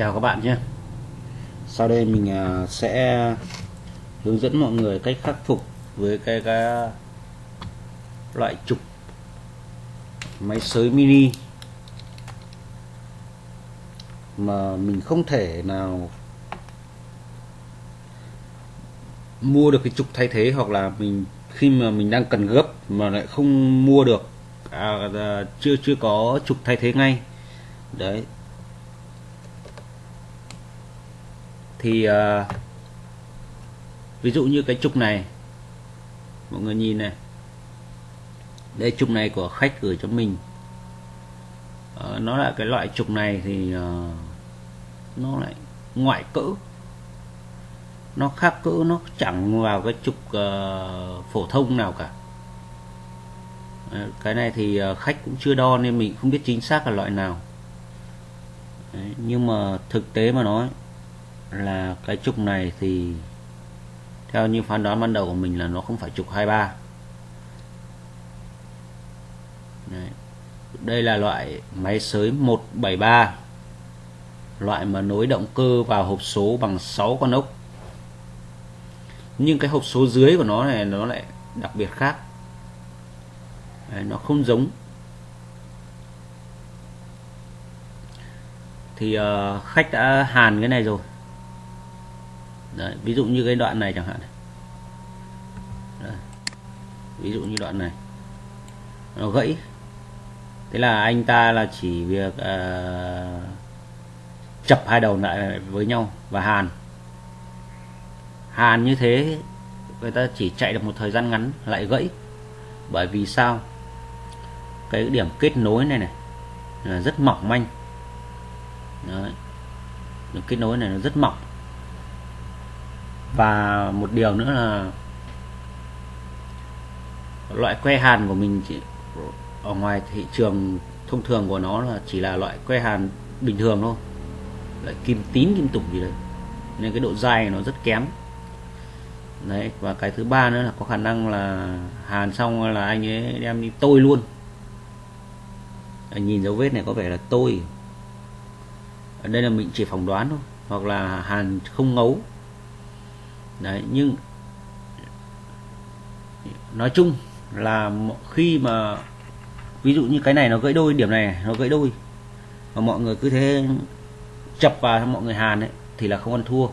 chào các bạn nhé. Sau đây mình à, sẽ hướng dẫn mọi người cách khắc phục với cái, cái loại trục máy sới mini mà mình không thể nào mua được cái trục thay thế hoặc là mình khi mà mình đang cần gấp mà lại không mua được à, à chưa chưa có trục thay thế ngay. Đấy. Thì uh, ví dụ như cái trục này mọi người nhìn này. Đây trục này của khách gửi cho mình. Uh, nó là cái loại trục này thì uh, nó lại ngoại cỡ nó khác cỡ nó chẳng vào cái trục uh, phổ thông nào cả. Cái này thì khách cũng chưa đo nên mình không biết chính xác là loại nào. Đấy, nhưng mà thực tế mà nói là cái trục này thì theo như phán đoán ban đầu của mình là nó không phải trục 23 Đấy. đây là loại máy sới 173 loại mà nối động cơ vào hộp số bằng 6 con ốc. Nhưng cái hộp số dưới của nó này nó lại đặc biệt khác. Đấy, nó không giống. Thì uh, khách đã hàn cái này rồi. Đấy, ví dụ như cái đoạn này chẳng hạn. Đấy. ví dụ như đoạn này. Nó gãy. Thế là anh ta là chỉ việc uh, chập hai đầu lại với nhau và hàn. Hàn như thế người ta chỉ chạy được một thời gian ngắn lại gãy. Bởi vì sao? Cái điểm kết nối này này là rất mỏng manh. Đấy. điểm kết nối này nó rất mỏng và một điều nữa là loại que hàn của mình chỉ ở ngoài thị trường thông thường của nó là chỉ là loại que hàn bình thường thôi. Loại kim tín kim tục gì đấy. Nên cái độ dai nó rất kém. Đấy, và cái thứ ba nữa là có khả năng là hàn xong là anh ấy đem đi tôi luôn. Anh nhìn dấu vết này có vẻ là tôi. Ở đây là mình chỉ phỏng đoán thôi, hoặc là hàn không ngấu đấy, nhưng nói chung là khi mà, ví dụ như cái này nó gãy đôi, điểm này nó gãy đôi, mà mọi người cứ thế chập vào mọi người hàn ấy, thì là không ăn thua.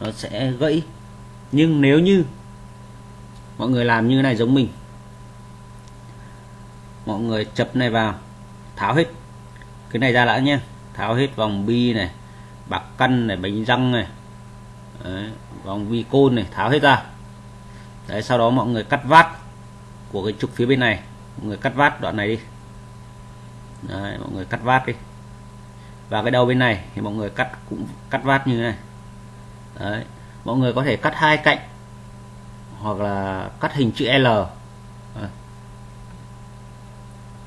Nó sẽ gãy. Nhưng nếu như mọi người làm như này giống mình, mọi người chập này vào, tháo hết. Cái này ra đã nhé. Tháo hết vòng bi này, bạc căn này, bánh răng này Đấy, vòng vi côn này tháo hết ra. Đấy, sau đó mọi người cắt vát của cái trục phía bên này. Mọi người cắt vát đoạn này đi. Đấy, mọi người cắt vát đi. Và cái đầu bên này thì mọi người cắt cũng cắt vát như thế này. Đấy mọi người có thể cắt hai cạnh hoặc là cắt hình chữ L. À.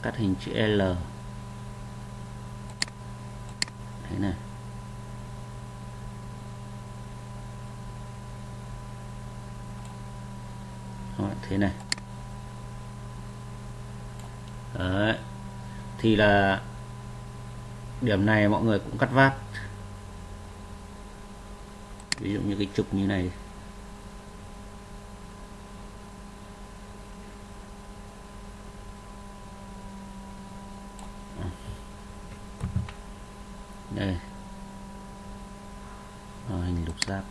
cắt hình chữ L. Thế này Rồi, thế này. Đấy. thì là điểm này mọi người cũng cắt vát ví dụ như cái trục như này. Đây. Hình lục giác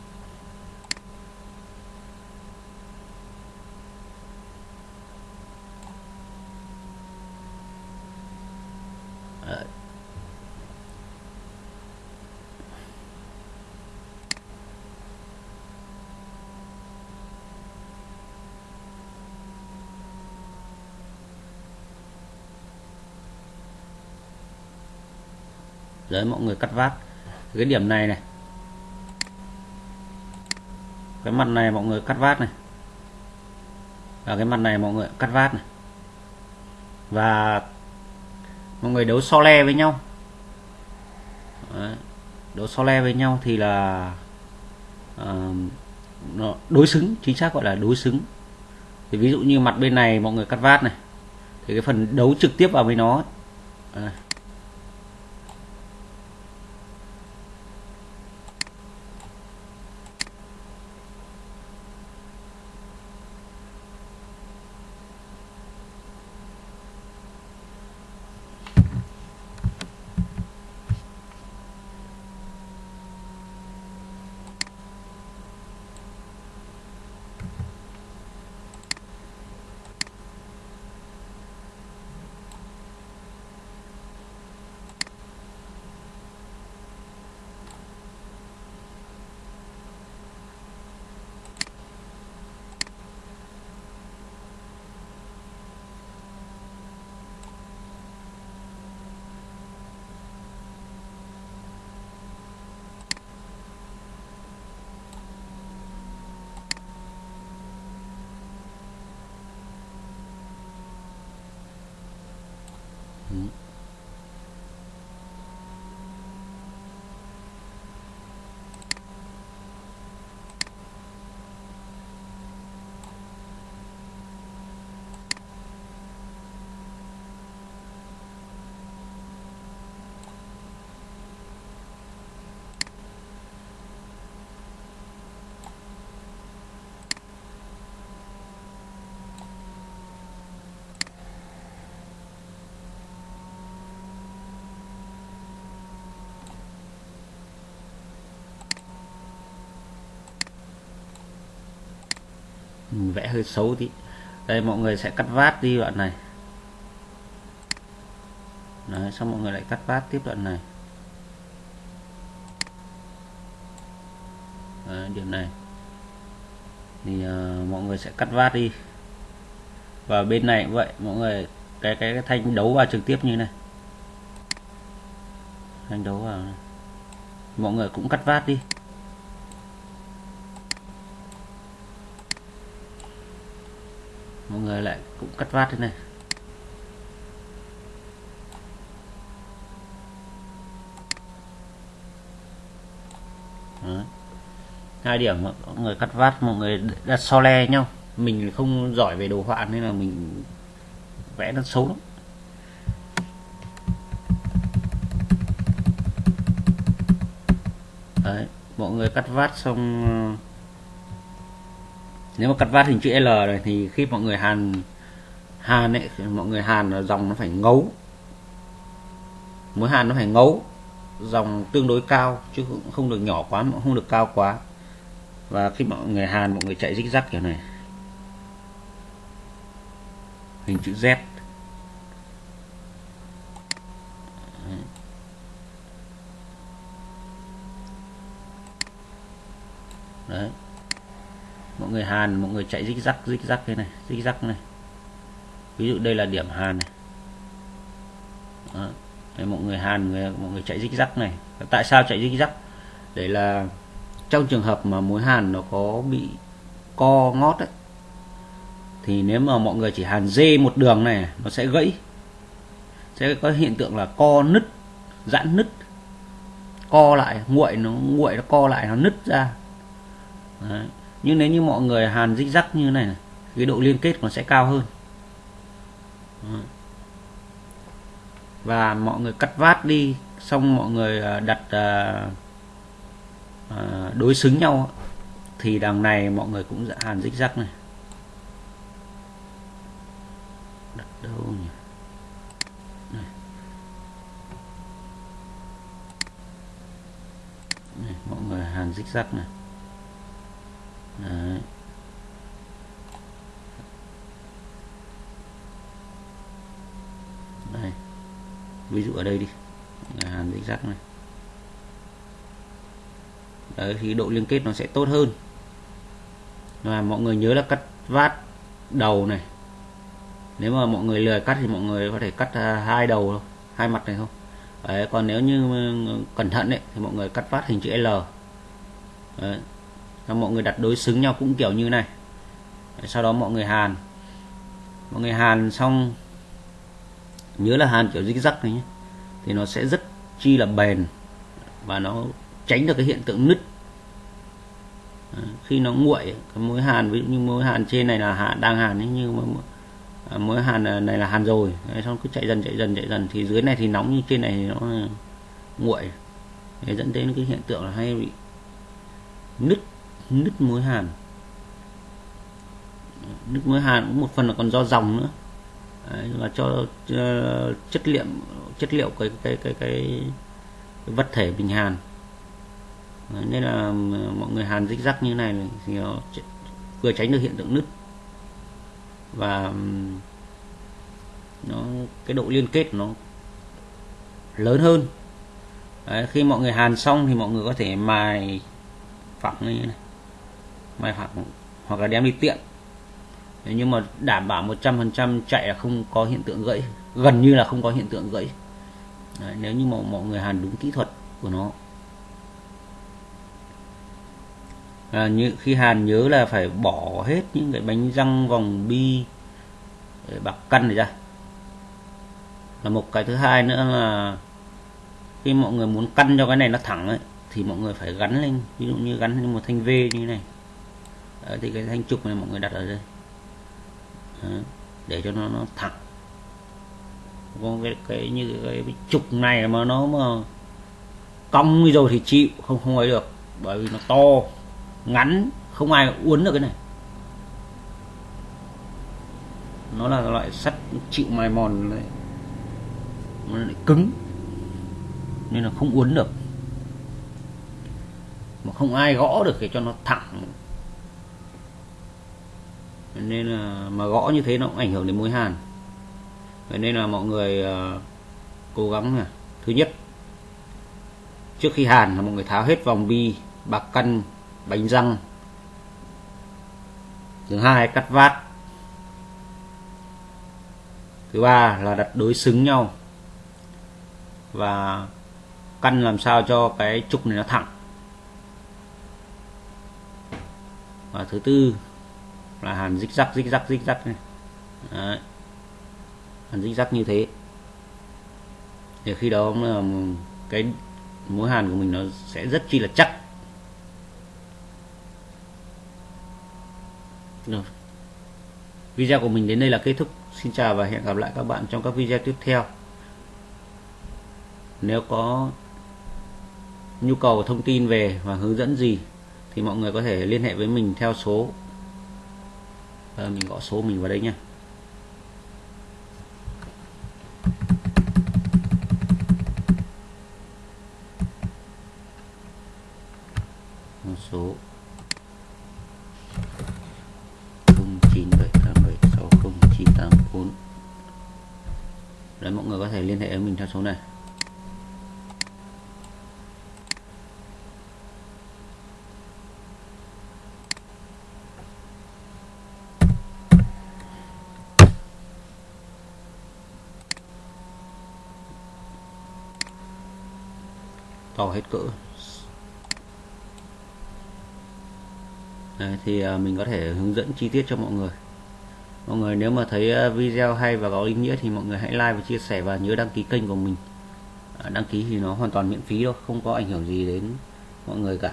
đấy mọi người cắt vát. Cái điểm này này. Cái mặt này mọi người cắt vát này. Và cái mặt này mọi người cắt vát này. Và mọi người đấu so le với nhau. Đấy. đấu so le với nhau thì là uh, nó đối xứng chính xác gọi là đối xứng. Thì ví dụ như mặt bên này mọi người cắt vát này. Thì cái phần đấu trực tiếp vào với nó ấy. Vẽ hơi xấu tí. Đây mọi người sẽ cắt vát đi đoạn này. Đấy, xong mọi người lại cắt vát tiếp đoạn này. Đấy, điểm này. Thì uh, mọi người sẽ cắt vát đi. Và bên này cũng vậy mọi người cái cái, cái thanh đấu vào trực tiếp như này. Thanh đấu vào này. mọi người cũng cắt vát đi. Mọi người lại cũng cắt vát thế này. Đấy. hai điểm mọi người cắt vát mọi người đặt so le nhau. Mình không giỏi về đồ họa nên là mình vẽ nó xấu lắm. Đấy, mọi người cắt vát xong ờ, nếu mà cắt vát hình chữ L này thì khi mọi người hàn hàn ấy, mọi người hàn là dòng nó phải ngấu. Mối hàn nó phải ngấu, dòng tương đối cao chứ không được nhỏ quá, không được cao quá. Và khi mọi người hàn, mọi người chạy rích rắc kiểu này. Hình chữ Z. Đấy mọi người hàn mọi người chạy dích rắc dích rắc thế này dích rắc này. Ví dụ đây là điểm hàn này. Đó. Đây, mọi người hàn người, mọi người chạy dích rắc này. Tại sao chạy dích rắc để là trong trường hợp mà mối hàn nó có bị co ngót ấy, thì nếu mà mọi người chỉ hàn dê một đường này nó sẽ gãy. Sẽ có hiện tượng là co nứt giãn nứt. Co lại nguội nó nguội nó co lại nó nứt ra. Đấy nhưng nếu như mọi người hàn dích rắc như này, cái độ liên kết nó sẽ cao hơn. Và mọi người cắt vát đi xong mọi người à, đặt à, à, đối xứng nhau thì đằng này mọi người cũng hàn dích rắc này. Đặt đâu nhỉ? Này. Này, mọi người hàn dích rắc này. Đấy. đây. Ví dụ ở đây đi. Hàn dích rắc này. Đấy thì độ liên kết nó sẽ tốt hơn. Và mọi người nhớ là cắt vát đầu này. Nếu mà mọi người lười cắt thì mọi người có thể cắt à, hai đầu thôi hai mặt này thôi đấy, còn nếu như cẩn thận đấy thì mọi người cắt vát hình chữ L. Đấy, là mọi người đặt đối xứng nhau cũng kiểu như này. Sau đó mọi người hàn. Mọi người hàn xong nhớ là hàn kiểu zig zag này nhé. Thì nó sẽ rất chi là bền và nó tránh được cái hiện tượng nứt. Khi nó nguội cái mối hàn ví dụ như mối hàn trên này là hàn đang hàn ấy, nhưng mà mối hàn à, này là hàn rồi. Đấy, xong cứ chạy dần chạy dần chạy dần. Thì dưới này thì nóng như trên này thì nó nguội. Để dẫn đến cái hiện tượng là hay bị nứt nứt mối hàn. Nứt mối hàn cũng một phần là còn do dòng nữa. Đấy, là cho uh, chất liệu chất liệu cái cái cái cái, cái vật thể bình hàn. Đấy, nên là mọi người hàn rích rắc như này thì nó vừa tránh được hiện tượng nứt. Và nó cái độ liên kết nó lớn hơn. Đấy, khi mọi người hàn xong thì mọi người có thể mài phẳng như này mày hoặc hoặc là đem đi tiện. Nhưng mà đảm bảo 100% chạy là không có hiện tượng gãy. Gần như là không có hiện tượng gãy. Đấy, nếu như mà mọi người hàn đúng kỹ thuật của nó. À, như khi hàn nhớ là phải bỏ hết những cái bánh răng vòng bi bạc căn này ra. Là một cái thứ hai nữa là khi mọi người muốn căn cho cái này nó thẳng ấy thì mọi người phải gắn lên. Ví dụ như gắn lên một thanh V như thế này. Đấy, thì cái thanh trục này mọi người đặt ở đây. Đấy, để cho nó nó thẳng. Còn cái, cái như cái, cái trục này mà nó mà cong rồi thì chịu không không ấy được. Bởi vì nó to ngắn không ai uốn được cái này. Nó là loại sắt chịu mài mòn này. Nó lại cứng nên là không uốn được. Mà không ai gõ được để cho nó thẳng nên là mà gõ như thế nó cũng ảnh hưởng đến mối hàn. Vậy nên là mọi người uh, cố gắng nha thứ nhất trước khi hàn là mọi người tháo hết vòng bi bạc căn bánh răng. Thứ hai cắt vát. Thứ ba là đặt đối xứng nhau. Và căn làm sao cho cái trục này nó thẳng. Và thứ tư là hàn dích rắc dích rắc dích rắc này. Đấy. hàn dích rắc như thế. Thì khi đó là cái mối hàn của mình nó sẽ rất chi là chắc. Rồi video của mình đến đây là kết thúc. Xin chào và hẹn gặp lại các bạn trong các video tiếp theo. Nếu có nhu cầu, thông tin về và hướng dẫn gì thì mọi người có thể liên hệ với mình theo số à, mình gõ số mình vào đây nha số 0978760984 Đấy mọi người có thể liên hệ với mình theo số này. To hết cỡ. Đấy, thì à, mình có thể hướng dẫn chi tiết cho mọi người. Mọi người nếu mà thấy à, video hay và có ý nghĩa thì mọi người hãy like và chia sẻ và nhớ đăng ký kênh của mình. À, đăng ký thì nó hoàn toàn miễn phí đâu không có ảnh hưởng gì đến mọi người cả.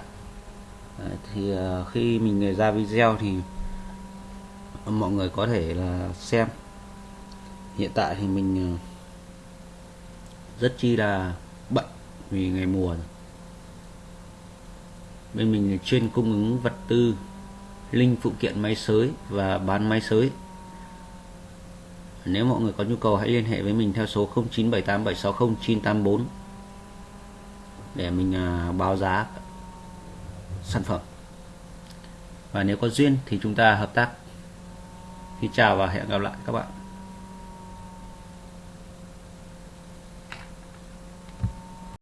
Đấy, thì khi mình ra video thì mọi người có thể là xem. Hiện tại thì mình rất chi là vì ngày mùa rồi. bên mình chuyên cung ứng vật tư, linh phụ kiện máy sới và bán máy sới. Nếu mọi người có nhu cầu hãy liên hệ với mình theo số 0978760984 để mình à, báo giá sản phẩm. Và nếu có duyên thì chúng ta hợp tác. Xin chào và hẹn gặp lại các bạn.